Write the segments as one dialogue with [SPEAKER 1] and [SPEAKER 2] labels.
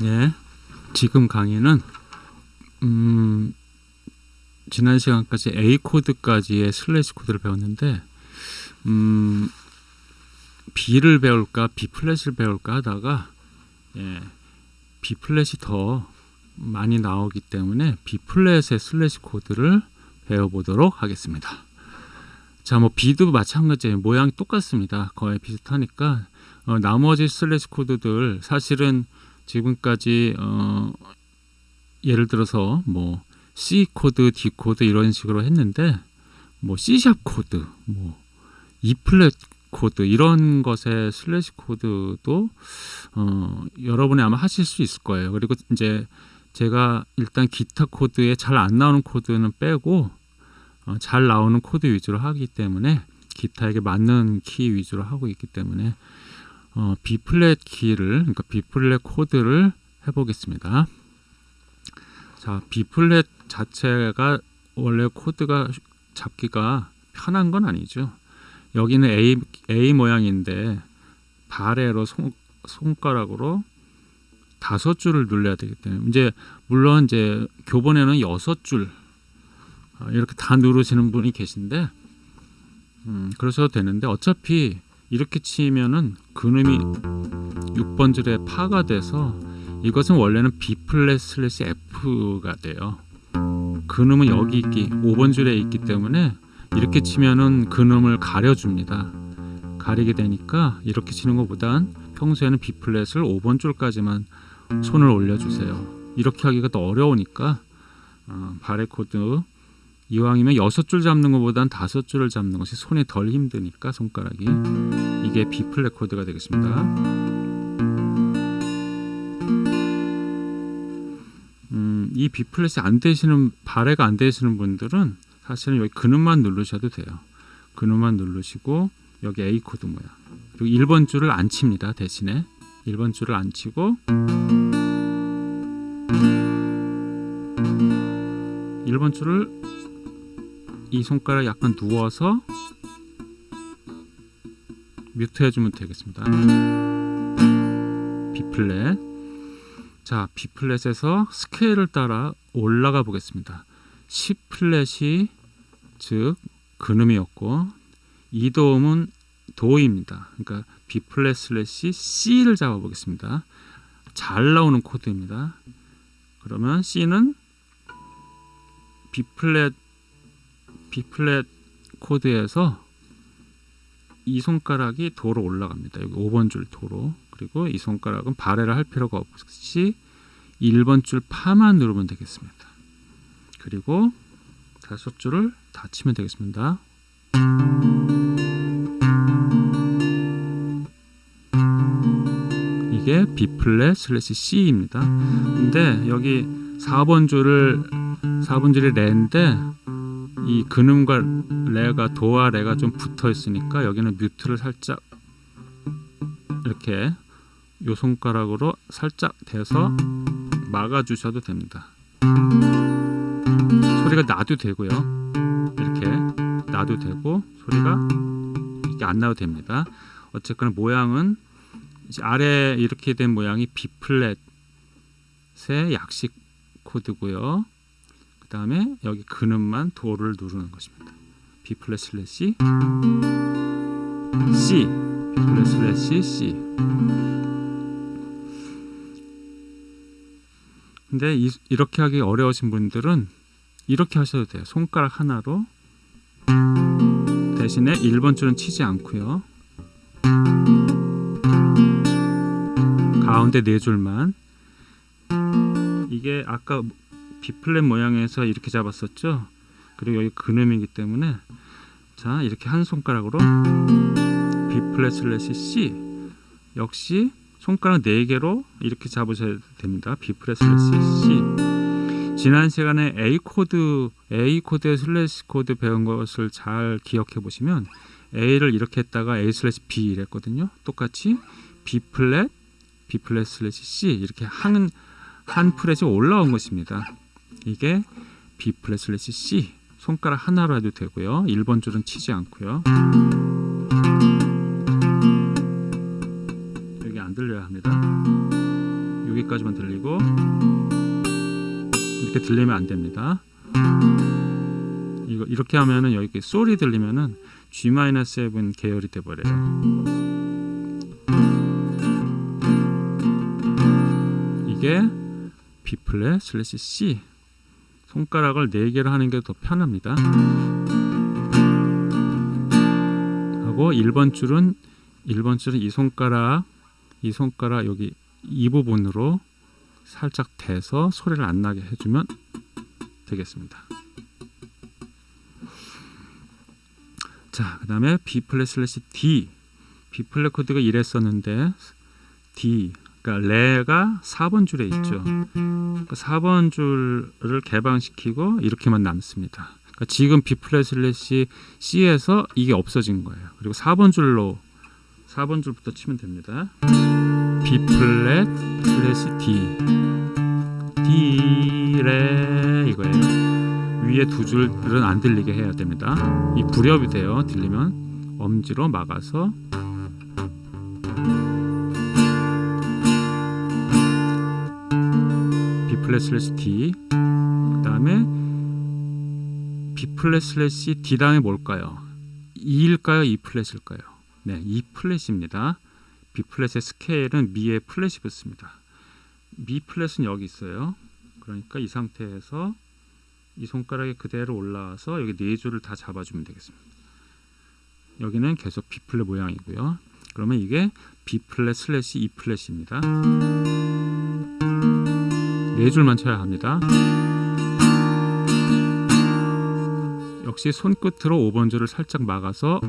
[SPEAKER 1] 네, 지금 강의는 음, 지난 시간까지 A 코드까지의 슬래시 코드를 배웠는데 음, B를 배울까 B 플랫을 배울까 하다가 예, B 플랫이 더 많이 나오기 때문에 B 플랫의 슬래시 코드를 배워보도록 하겠습니다. 자, 뭐 B도 마찬가지예요. 모양이 똑같습니다. 거의 비슷하니까 어, 나머지 슬래시 코드들 사실은 지금까지 어, 예를 들어서 뭐 C 코드, D 코드 이런 식으로 했는데 뭐 C sharp 코드, 뭐 E 플랫 코드 이런 것의 슬래시 코드도 어, 여러분이 아마 하실 수 있을 거예요. 그리고 이제 제가 일단 기타 코드에 잘 안 나오는 코드는 빼고 어, 잘 나오는 코드 위주로 하기 때문에 기타에게 맞는 키 위주로 하고 있기 때문에 어, B 플랫 키를 그러니까 B 플랫 코드를 해보겠습니다. 자, B 플랫 자체가 원래 코드가 잡기가 편한 건 아니죠. 여기는 A, A 모양인데 바레로 손, 손가락으로 다섯 줄을 눌러야 되기 때문에 이제 물론 이제 교본에는 여섯 줄 어, 이렇게 다 누르시는 분이 계신데 음, 그러셔도 되는데 어차피 이렇게 치면은 근음이 6번 줄에 파가 돼서 이것은 원래는 B 플랫 슬래시 F가 돼요. 근음은 여기 있기 5번 줄에 있기 때문에 이렇게 치면은 근음을 가려줍니다. 가리게 되니까 이렇게 치는 것보단 평소에는 B 플랫을 5번 줄까지만 손을 올려주세요. 이렇게 하기가 더 어려우니까 어, 바레 코드 이왕이면 여섯 줄 잡는 것보단 다섯 줄을 잡는 것이 손에 덜 힘드니까 손가락이 이게 B 플랫 코드가 되겠습니다. 음, 이 B 플랫이 안 되시는 바레가 안 되시는 분들은 사실은 여기 근음만 누르셔도 돼요. 근음만 누르시고 여기 A 코드 모양 그리고 1번 줄을 안 칩니다. 대신에 1번 줄을 안 치고 1번 줄을 이 손가락 약간 누워서 mute 해주면 되겠습니다. B 플랫. 자, B 플랫에서 스케일을 따라 올라가 보겠습니다. B 플랫이 즉 근음이었고 이 다음은 도입니다. 그러니까 B 플랫 슬래시 C를 잡아 보겠습니다. 잘 나오는 코드입니다. 그러면 C는 B 플랫 B 플랫 코드에서 이 손가락이 도로 올라갑니다. 여기 5번 줄 도로. 그리고 이 손가락은 바레를 할 필요가 없이 1번 줄 파만 누르면 되겠습니다. 그리고 다섯 줄을 다 치면 되겠습니다. 이게 B 플랫 슬래시 C입니다. 근데 여기 4번 줄을 4번 줄이 레인데 이 근음과 레가 도와 레가 좀 붙어 있으니까 여기는 mute를 살짝 이렇게 요 손가락으로 살짝 대서 막아 주셔도 됩니다. 소리가 나도 되고요. 이렇게 나도 되고 소리가 이게 안 나도 됩니다. 어쨌거나 모양은 아래 이렇게 된 모양이 B 플랫의 약식 코드고요. 그 다음에 여기 근음만 도를 누르는 것입니다. B 플랫 슬래시 C B 플랫 슬래시 C 근데 이, 이렇게 하기 어려우신 분들은 이렇게 하셔도 돼요. 손가락 하나로 대신에 1번 줄은 치지 않고요. 가운데 네 줄만 이게 아까 B 플랫 모양에서 이렇게 잡았었죠. 그리고 여기 근음이기 때문에 자 이렇게 한 손가락으로 B 플랫 슬래시 C 역시 손가락 4개로 이렇게 잡으셔야 됩니다. B 플랫 슬래시 C 지난 시간에 A 코드 A 코드의 슬래시 코드 배운 것을 잘 기억해 보시면 A를 이렇게 했다가 A 슬래시 B 이랬거든요. 똑같이 B 플랫 B 플랫 슬래시 C 이렇게 한, 한 fret이 올라온 것입니다. 이게 B 플랫 슬래시 C 손가락 하나로 해도 되고요. 1번 줄은 치지 않고요. 여기 안 들려야 합니다. 여기까지만 들리고 이렇게 들리면 안 됩니다. 이거 이렇게 하면은 여기 소리 들리면은 G-7 계열이 돼 버려요. 이게 B 플랫 슬래시 C 손가락을 4개를 하는 게 더 편합니다. 하고 1번 줄은 1번 줄은 이 손가락 이 손가락 여기 이 부분으로 살짝 대서 소리를 안 나게 해주면 되겠습니다. 자, 그 다음에 B 플랫 슬래시 D B 플랫 코드가 이랬었는데 D 그러니까 레가 4번 줄에 있죠. 그러니까 4번 줄을 개방시키고 이렇게만 남습니다. 그러니까 지금 B 플랫 슬래시 C에서 이게 없어진 거예요. 그리고 4번 줄로 4번 줄부터 치면 됩니다. B 플랫 슬래시 D D 레 이거예요. 위에 두 줄은 안 들리게 해야 됩니다. 이 불협이 돼요. 들리면 엄지로 막아서 플랫 슬래시 D 그 다음에 B 플랫 슬래시 D 다음에 뭘까요? E일까요? E 플랫일까요? 네, E 플랫입니다. B 플랫의 스케일은 미에 플랫이 붙습니다. 미 플랫은 여기 있어요. 그러니까 이 상태에서 이 손가락이 그대로 올라와서 여기 네 줄을 다 잡아주면 되겠습니다. 여기는 계속 B 플랫 모양이고요. 그러면 이게 B 플랫 슬래시 E 플랫입니다. 네 줄만 쳐야 합니다. 역시 손끝으로 5번 줄을 살짝 막아서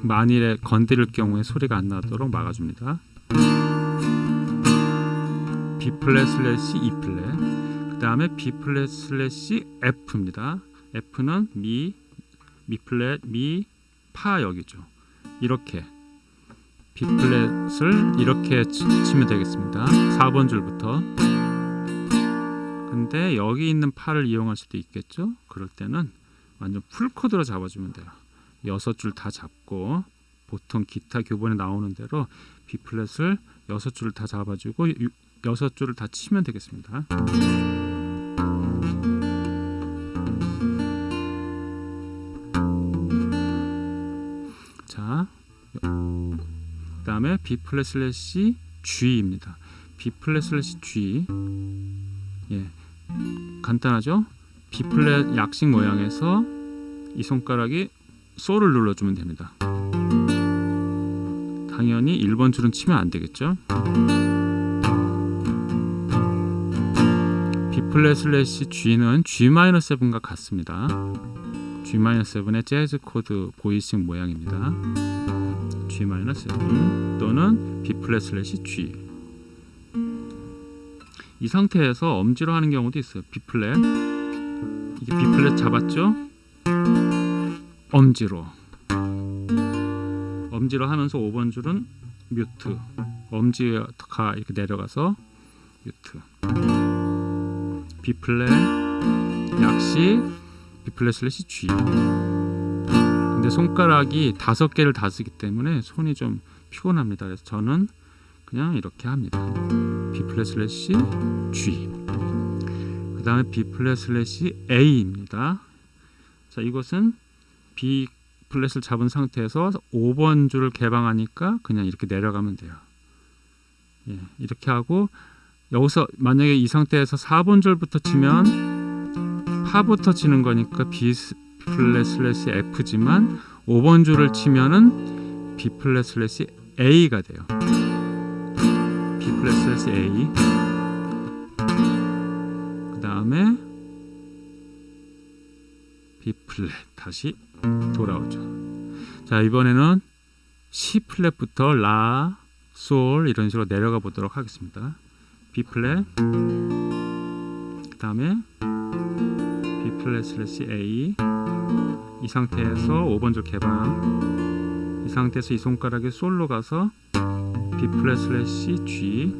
[SPEAKER 1] 만일에 건드릴 경우에 소리가 안 나도록 막아줍니다. B 플랫 슬래시 E 플랫 그 다음에 B 플랫 슬래시 F입니다. F는 미, 미 플랫, 미, 파 여기죠. 이렇게 B 플랫을 이렇게 치, 치면 되겠습니다. 4번 줄부터 근데 여기 있는 파를 이용할 수도 있겠죠. 그럴 때는 완전 full 코드로 잡아주면 돼요. 여섯 줄 다 잡고 보통 기타 교본에 나오는 대로 B 플랫을 여섯 줄을 다 잡아주고 유- 여섯 줄을 다 치면 되겠습니다. 자, 그 다음에 B 플랫 슬래시 G입니다. B 플랫 슬래시 G. 예, 간단하죠? B 플랫 약식 모양에서 이 손가락이 솔을 눌러주면 됩니다. 당연히 1번 줄은 치면 안 되겠죠? B 플랫 슬래시 G는 G-7과 같습니다. G-7의 재즈 코드 voicing 모양입니다. G-7 또는 B 플랫 슬래시 G 이 상태에서 엄지로 하는 경우도 있어요. B 플랫. 이게 B 플랫 잡았죠? 엄지로. 엄지로 하면서 5번 줄은 mute. 엄지가 이렇게 내려가서 mute. B 플랫 약식 B 플랫 슬래시 G. 근데 손가락이 다섯 개를 다 쓰기 때문에 손이 좀 피곤합니다. 그래서 저는 그냥 이렇게 합니다 B 플랫 슬래시 G 그 다음에 B 플랫 슬래시 A입니다 자 이것은 B 플랫을 잡은 상태에서 5번 줄을 개방하니까 그냥 이렇게 내려가면 돼요. 예, 이렇게 하고 여기서 만약에 이 상태에서 4번 줄부터 치면 파부터 치는 거니까 B 플랫 슬래시 F지만 5번 줄을 치면은 B 플랫 슬래시 A가 돼요. B 플랫 슬래시 A 그 다음에 B 플랫 다시 돌아오죠. 자 이번에는 C 플랫부터 라, 솔 이런 식으로 내려가 보도록 하겠습니다. B 플랫, 그 다음에 B 플랫 슬래시 A 이 상태에서 5번 줄 개방 이 상태에서 이 손가락이 솔로 가서 B 플랫 슬래시 G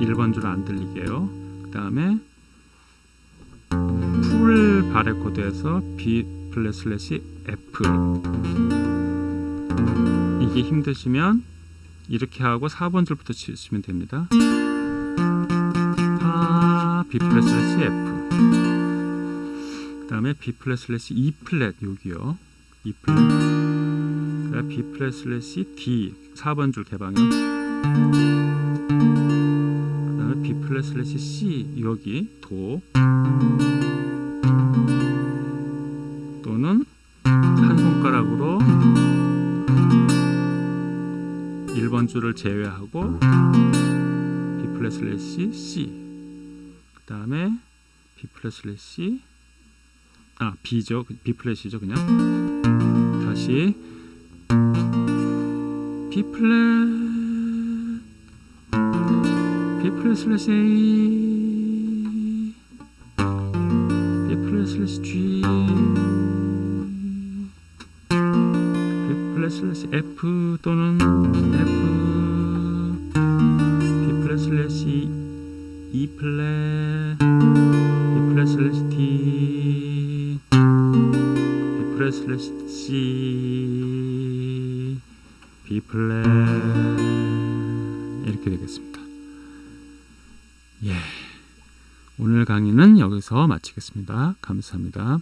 [SPEAKER 1] 1번 줄 안 들리게요. 그 다음에 full barre 코드에서 B 플랫 슬래시 F 이게 힘드시면 이렇게 하고 4번 줄부터 치시면 됩니다. 파 B 플랫 슬래시 F 그 다음에 B 플랫 슬래시 E 플랫 여기요 E 플랫 그 다음에 B 플랫 슬래시 D 4번 줄 개방요 그 다음에 B 플랫 슬래시 C 여기 도. 또는 한 손가락으로 1번 줄을 제외하고 B 플랫 슬래시 C. 그 다음에 B 플랫 슬래시 아 B죠. B 플랫이죠 그냥. 다시 B 플랫 B 플랫 슬래시 A B 플랫 슬래시 G B 플랫 슬래시 F 또는 F B 플랫 슬래시 E 플랫 B 플랫 슬래시 D B 플랫 슬래시 C B 플랫 이렇게 되겠습니다. 예. 오늘 강의는 여기서 마치겠습니다. 감사합니다.